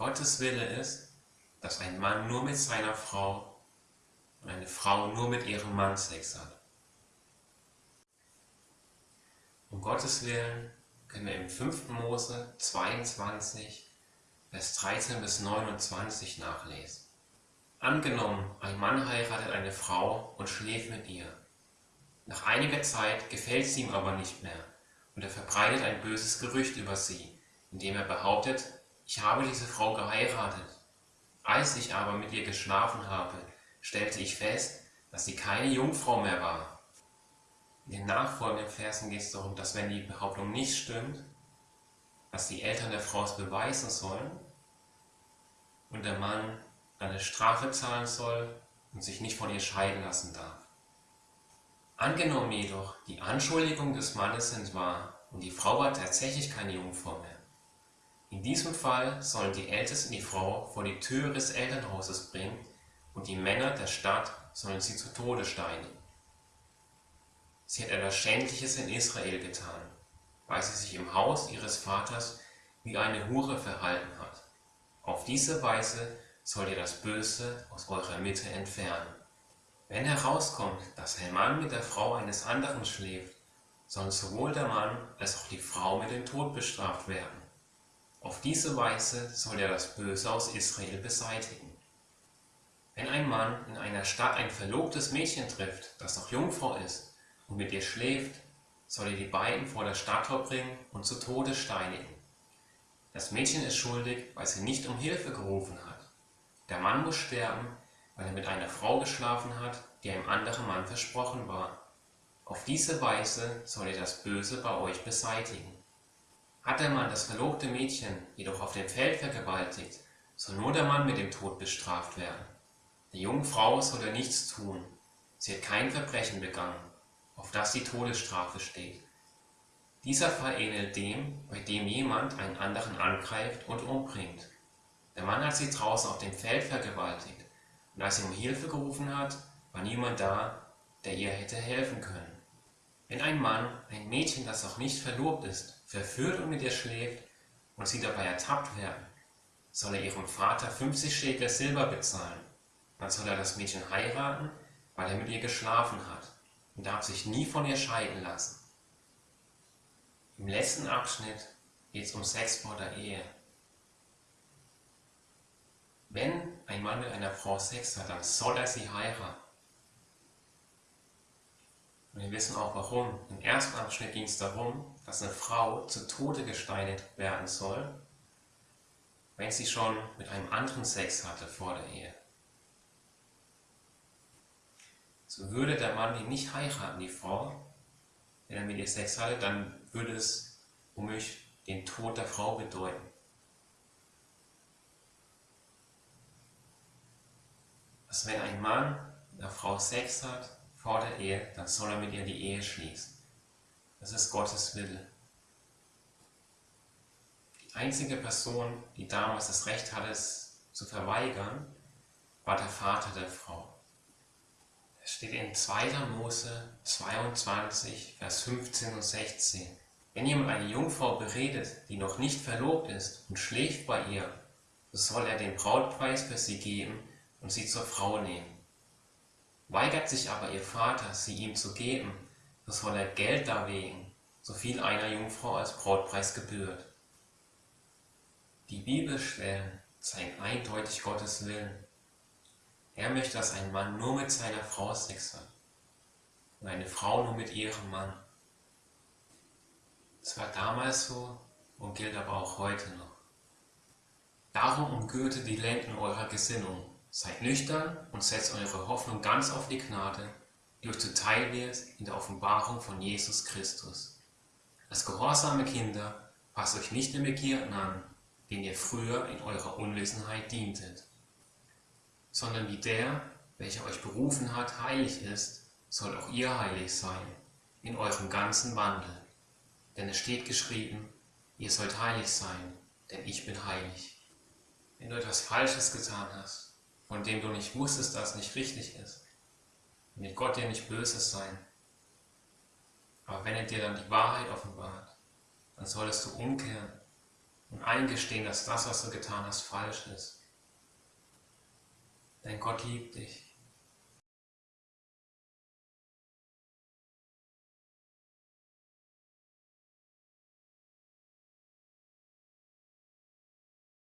Gottes Wille ist, dass ein Mann nur mit seiner Frau und eine Frau nur mit ihrem Mann Sex hat. Um Gottes Willen können wir im 5. Mose 22, Vers 13 bis 29 nachlesen. Angenommen, ein Mann heiratet eine Frau und schläft mit ihr. Nach einiger Zeit gefällt sie ihm aber nicht mehr und er verbreitet ein böses Gerücht über sie, indem er behauptet, ich habe diese Frau geheiratet. Als ich aber mit ihr geschlafen habe, stellte ich fest, dass sie keine Jungfrau mehr war. In den nachfolgenden Versen geht es darum, dass wenn die Behauptung nicht stimmt, dass die Eltern der Frau es beweisen sollen und der Mann eine Strafe zahlen soll und sich nicht von ihr scheiden lassen darf. Angenommen jedoch, die Anschuldigungen des Mannes sind wahr und die Frau hat tatsächlich keine Jungfrau mehr. In diesem Fall sollen die Ältesten die Frau vor die Tür des Elternhauses bringen und die Männer der Stadt sollen sie zu Tode steinigen. Sie hat etwas Schändliches in Israel getan, weil sie sich im Haus ihres Vaters wie eine Hure verhalten hat. Auf diese Weise sollt ihr das Böse aus eurer Mitte entfernen. Wenn herauskommt, dass ein Mann mit der Frau eines anderen schläft, sollen sowohl der Mann als auch die Frau mit dem Tod bestraft werden. Auf diese Weise soll er das Böse aus Israel beseitigen. Wenn ein Mann in einer Stadt ein verlobtes Mädchen trifft, das noch Jungfrau ist und mit ihr schläft, soll er die beiden vor das Stadttor bringen und zu Tode steinigen. Das Mädchen ist schuldig, weil sie nicht um Hilfe gerufen hat. Der Mann muss sterben, weil er mit einer Frau geschlafen hat, die einem anderen Mann versprochen war. Auf diese Weise soll er das Böse bei euch beseitigen. Hat der Mann das verlobte Mädchen jedoch auf dem Feld vergewaltigt, soll nur der Mann mit dem Tod bestraft werden. Der jungen Frau soll er nichts tun. Sie hat kein Verbrechen begangen, auf das die Todesstrafe steht. Dieser Fall ähnelt dem, bei dem jemand einen anderen angreift und umbringt. Der Mann hat sie draußen auf dem Feld vergewaltigt, und als sie um Hilfe gerufen hat, war niemand da, der ihr hätte helfen können. Wenn ein Mann ein Mädchen, das noch nicht verlobt ist, verführt und mit ihr schläft und sie dabei ertappt werden, soll er ihrem Vater 50 Schäkel Silber bezahlen. Dann soll er das Mädchen heiraten, weil er mit ihr geschlafen hat und darf sich nie von ihr scheiden lassen. Im letzten Abschnitt geht es um Sex vor der Ehe. Wenn ein Mann mit einer Frau Sex hat, dann soll er sie heiraten. Und wir wissen auch warum. Im ersten Abschnitt ging es darum, dass eine Frau zu Tode gesteinigt werden soll, wenn sie schon mit einem anderen Sex hatte vor der Ehe. So würde der Mann die nicht heiraten, die Frau, wenn er mit ihr Sex hatte, dann würde es womöglich den Tod der Frau bedeuten. dass wenn ein Mann mit einer Frau Sex hat vor der Ehe, dann soll er mit ihr die Ehe schließen. Das ist Gottes Wille. Die einzige Person, die damals das Recht hatte, es zu verweigern, war der Vater der Frau. Es steht in 2. Mose 22, Vers 15 und 16. Wenn jemand eine Jungfrau beredet, die noch nicht verlobt ist und schläft bei ihr, so soll er den Brautpreis für sie geben und sie zur Frau nehmen. Weigert sich aber ihr Vater, sie ihm zu geben, so soll er Geld darlegen, so viel einer Jungfrau als Brautpreis gebührt. Die Bibelstellen zeigen eindeutig Gottes Willen. Er möchte, dass ein Mann nur mit seiner Frau Sex hat und eine Frau nur mit ihrem Mann. Es war damals so und gilt aber auch heute noch. Darum umgürtet die Lenden eurer Gesinnung Seid nüchtern und setzt eure Hoffnung ganz auf die Gnade, die euch zuteil wird in der Offenbarung von Jesus Christus. Als gehorsame Kinder passt euch nicht den Begierden an, denen ihr früher in eurer Unwissenheit dientet, sondern wie der, welcher euch berufen hat, heilig ist, soll auch ihr heilig sein, in eurem ganzen Wandel. Denn es steht geschrieben, ihr sollt heilig sein, denn ich bin heilig. Wenn du etwas Falsches getan hast, von dem du nicht wusstest, dass es nicht richtig ist. Mit Gott dir nicht Böses sein. Aber wenn er dir dann die Wahrheit offenbart, dann solltest du umkehren und eingestehen, dass das, was du getan hast, falsch ist. Denn Gott liebt dich.